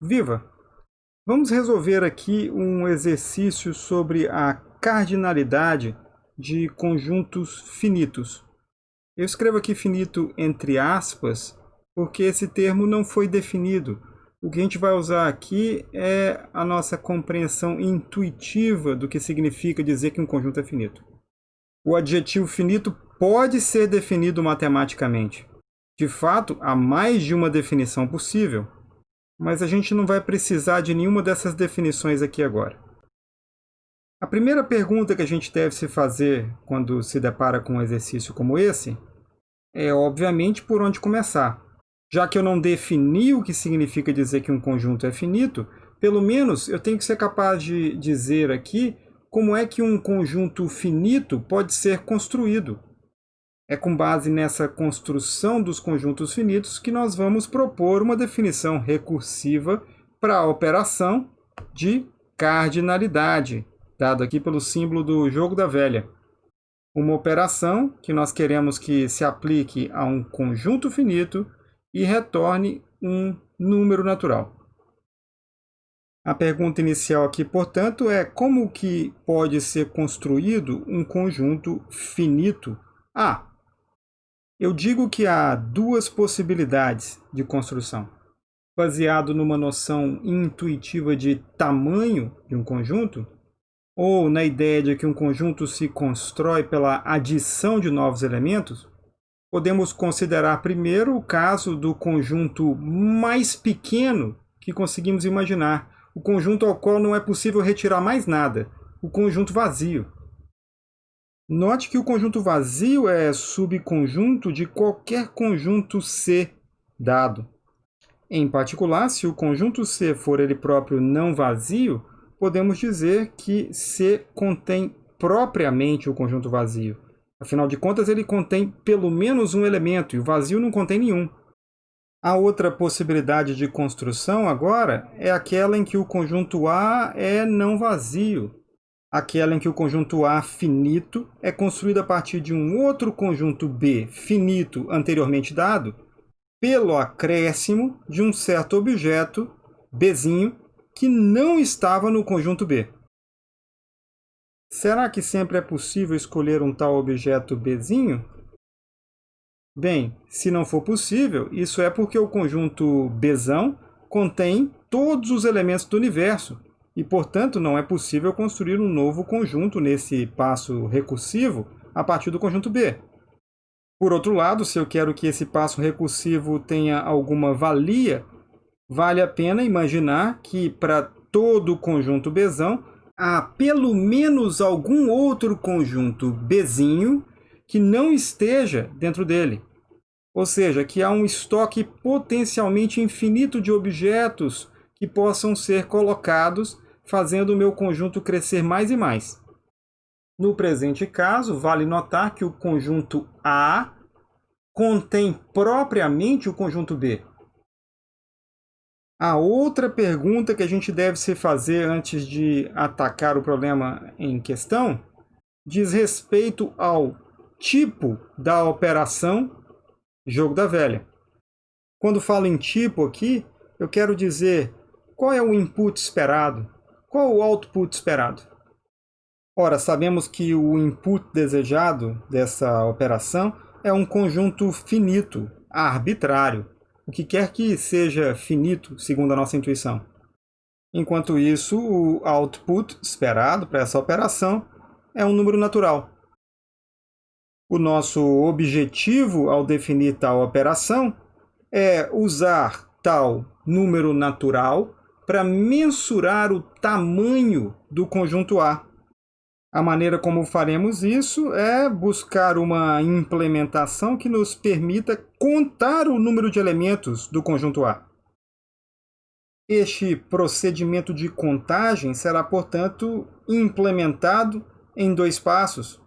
Viva! Vamos resolver aqui um exercício sobre a cardinalidade de conjuntos finitos. Eu escrevo aqui finito entre aspas, porque esse termo não foi definido. O que a gente vai usar aqui é a nossa compreensão intuitiva do que significa dizer que um conjunto é finito. O adjetivo finito pode ser definido matematicamente. De fato, há mais de uma definição possível mas a gente não vai precisar de nenhuma dessas definições aqui agora. A primeira pergunta que a gente deve se fazer quando se depara com um exercício como esse é, obviamente, por onde começar. Já que eu não defini o que significa dizer que um conjunto é finito, pelo menos eu tenho que ser capaz de dizer aqui como é que um conjunto finito pode ser construído. É com base nessa construção dos conjuntos finitos que nós vamos propor uma definição recursiva para a operação de cardinalidade, dado aqui pelo símbolo do jogo da velha. Uma operação que nós queremos que se aplique a um conjunto finito e retorne um número natural. A pergunta inicial aqui, portanto, é como que pode ser construído um conjunto finito? Ah, eu digo que há duas possibilidades de construção. Baseado numa noção intuitiva de tamanho de um conjunto, ou na ideia de que um conjunto se constrói pela adição de novos elementos, podemos considerar primeiro o caso do conjunto mais pequeno que conseguimos imaginar, o conjunto ao qual não é possível retirar mais nada, o conjunto vazio. Note que o conjunto vazio é subconjunto de qualquer conjunto C dado. Em particular, se o conjunto C for ele próprio não vazio, podemos dizer que C contém propriamente o conjunto vazio. Afinal de contas, ele contém pelo menos um elemento e o vazio não contém nenhum. A outra possibilidade de construção agora é aquela em que o conjunto A é não vazio, aquela em que o conjunto A finito é construído a partir de um outro conjunto B finito anteriormente dado, pelo acréscimo de um certo objeto, Bzinho, que não estava no conjunto B. Será que sempre é possível escolher um tal objeto Bzinho? Bem, se não for possível, isso é porque o conjunto Bzão contém todos os elementos do universo, e, portanto, não é possível construir um novo conjunto nesse passo recursivo a partir do conjunto B. Por outro lado, se eu quero que esse passo recursivo tenha alguma valia, vale a pena imaginar que para todo o conjunto Bzão há pelo menos algum outro conjunto Bzinho que não esteja dentro dele. Ou seja, que há um estoque potencialmente infinito de objetos que possam ser colocados fazendo o meu conjunto crescer mais e mais. No presente caso, vale notar que o conjunto A contém propriamente o conjunto B. A outra pergunta que a gente deve se fazer antes de atacar o problema em questão diz respeito ao tipo da operação jogo da velha. Quando falo em tipo aqui, eu quero dizer qual é o input esperado, qual o output esperado? Ora, sabemos que o input desejado dessa operação é um conjunto finito, arbitrário, o que quer que seja finito, segundo a nossa intuição. Enquanto isso, o output esperado para essa operação é um número natural. O nosso objetivo ao definir tal operação é usar tal número natural para mensurar o tamanho do conjunto A. A maneira como faremos isso é buscar uma implementação que nos permita contar o número de elementos do conjunto A. Este procedimento de contagem será, portanto, implementado em dois passos.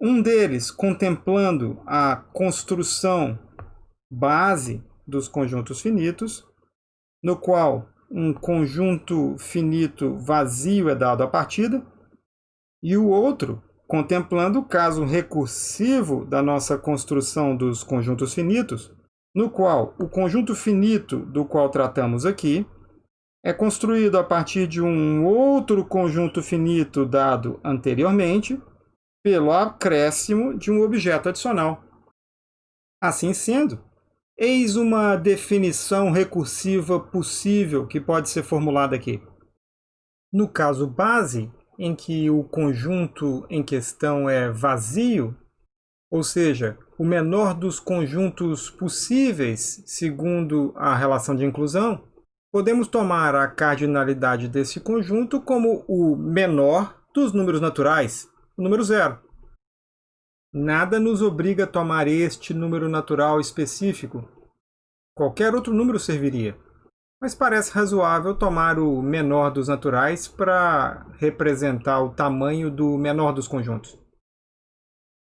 Um deles contemplando a construção base dos conjuntos finitos, no qual um conjunto finito vazio é dado à partida, e o outro contemplando o caso recursivo da nossa construção dos conjuntos finitos, no qual o conjunto finito do qual tratamos aqui é construído a partir de um outro conjunto finito dado anteriormente pelo acréscimo de um objeto adicional. Assim sendo, eis uma definição recursiva possível que pode ser formulada aqui. No caso base, em que o conjunto em questão é vazio, ou seja, o menor dos conjuntos possíveis segundo a relação de inclusão, podemos tomar a cardinalidade desse conjunto como o menor dos números naturais, o número zero. Nada nos obriga a tomar este número natural específico. Qualquer outro número serviria. Mas parece razoável tomar o menor dos naturais para representar o tamanho do menor dos conjuntos.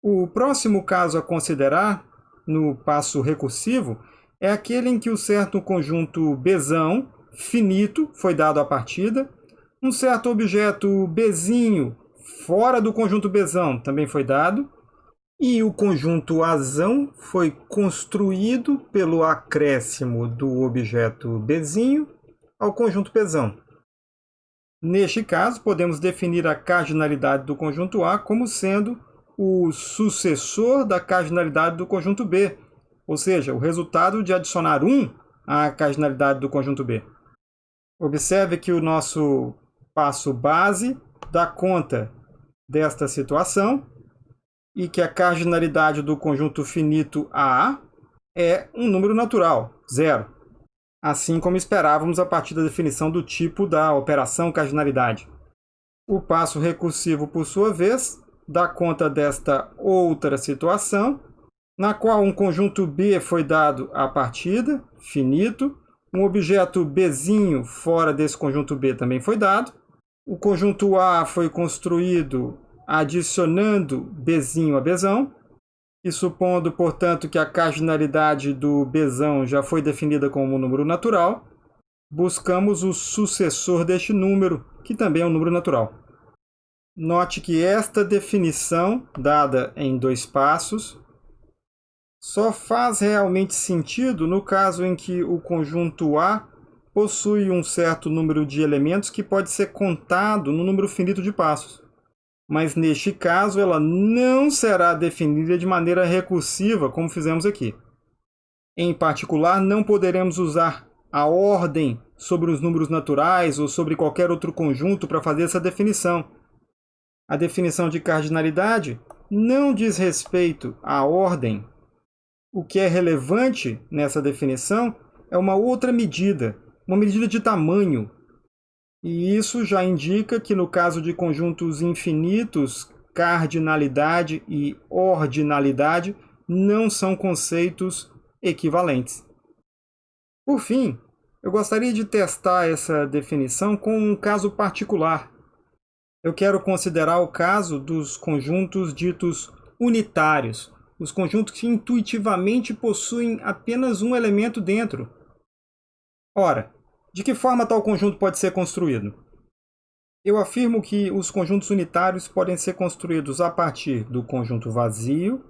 O próximo caso a considerar, no passo recursivo, é aquele em que o certo conjunto Bzão finito foi dado à partida, um certo objeto Bzinho fora do conjunto Bzão também foi dado, e o conjunto Azão foi construído pelo acréscimo do objeto Bzinho ao conjunto Bzão. Neste caso, podemos definir a cardinalidade do conjunto A como sendo o sucessor da cardinalidade do conjunto B, ou seja, o resultado de adicionar 1 à cardinalidade do conjunto B. Observe que o nosso passo base dá conta desta situação e que a cardinalidade do conjunto finito A é um número natural, zero. Assim como esperávamos a partir da definição do tipo da operação cardinalidade. O passo recursivo, por sua vez, dá conta desta outra situação na qual um conjunto B foi dado à partida, finito, um objeto Bzinho fora desse conjunto B também foi dado, o conjunto A foi construído adicionando Bzinho a Bzão, e supondo, portanto, que a cardinalidade do Bzão já foi definida como um número natural, buscamos o sucessor deste número, que também é um número natural. Note que esta definição, dada em dois passos, só faz realmente sentido no caso em que o conjunto A possui um certo número de elementos que pode ser contado no número finito de passos. Mas neste caso ela não será definida de maneira recursiva, como fizemos aqui. Em particular, não poderemos usar a ordem sobre os números naturais ou sobre qualquer outro conjunto para fazer essa definição. A definição de cardinalidade não diz respeito à ordem o que é relevante nessa definição é uma outra medida, uma medida de tamanho. E isso já indica que no caso de conjuntos infinitos, cardinalidade e ordinalidade não são conceitos equivalentes. Por fim, eu gostaria de testar essa definição com um caso particular. Eu quero considerar o caso dos conjuntos ditos unitários, os conjuntos que intuitivamente possuem apenas um elemento dentro. Ora, de que forma tal conjunto pode ser construído? Eu afirmo que os conjuntos unitários podem ser construídos a partir do conjunto vazio,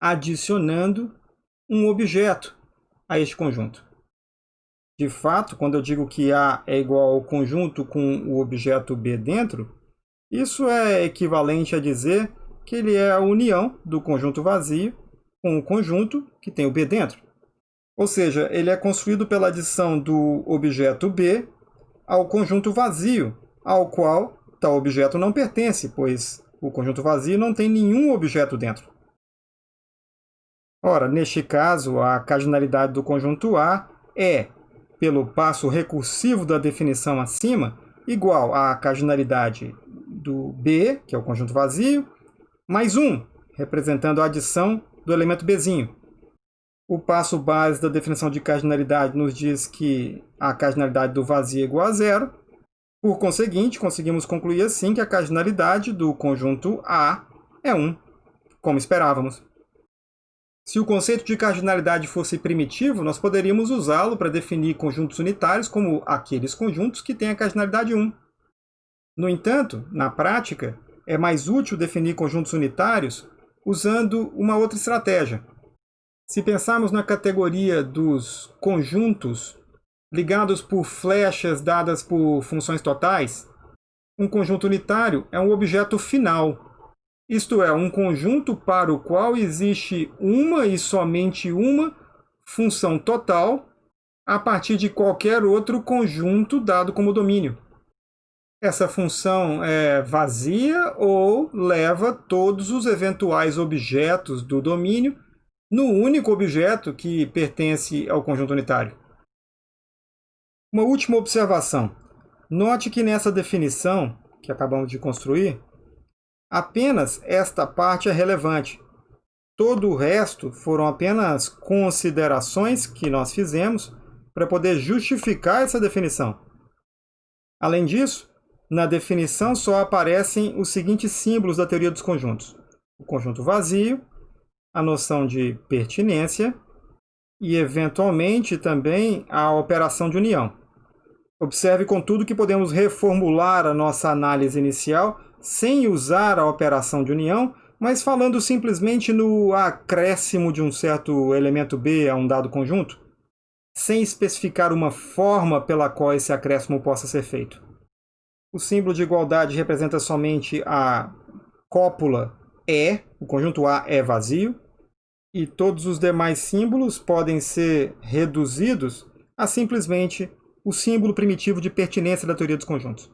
adicionando um objeto a este conjunto. De fato, quando eu digo que A é igual ao conjunto com o objeto B dentro, isso é equivalente a dizer que ele é a união do conjunto vazio com o conjunto que tem o B dentro. Ou seja, ele é construído pela adição do objeto B ao conjunto vazio, ao qual tal objeto não pertence, pois o conjunto vazio não tem nenhum objeto dentro. Ora, neste caso, a cardinalidade do conjunto A é, pelo passo recursivo da definição acima, igual à cardinalidade do B, que é o conjunto vazio, mais 1, representando a adição do elemento Bzinho. O passo base da definição de cardinalidade nos diz que a cardinalidade do vazio é igual a zero. Por conseguinte, conseguimos concluir assim que a cardinalidade do conjunto A é 1, como esperávamos. Se o conceito de cardinalidade fosse primitivo, nós poderíamos usá-lo para definir conjuntos unitários como aqueles conjuntos que têm a cardinalidade 1. No entanto, na prática, é mais útil definir conjuntos unitários usando uma outra estratégia. Se pensarmos na categoria dos conjuntos ligados por flechas dadas por funções totais, um conjunto unitário é um objeto final, isto é, um conjunto para o qual existe uma e somente uma função total a partir de qualquer outro conjunto dado como domínio. Essa função é vazia ou leva todos os eventuais objetos do domínio no único objeto que pertence ao conjunto unitário. Uma última observação. Note que nessa definição que acabamos de construir, apenas esta parte é relevante. Todo o resto foram apenas considerações que nós fizemos para poder justificar essa definição. Além disso, na definição só aparecem os seguintes símbolos da teoria dos conjuntos. O conjunto vazio, a noção de pertinência e, eventualmente, também a operação de união. Observe, contudo, que podemos reformular a nossa análise inicial sem usar a operação de união, mas falando simplesmente no acréscimo de um certo elemento B a um dado conjunto, sem especificar uma forma pela qual esse acréscimo possa ser feito. O símbolo de igualdade representa somente a cópula E, o conjunto A é vazio, e todos os demais símbolos podem ser reduzidos a simplesmente o símbolo primitivo de pertinência da teoria dos conjuntos.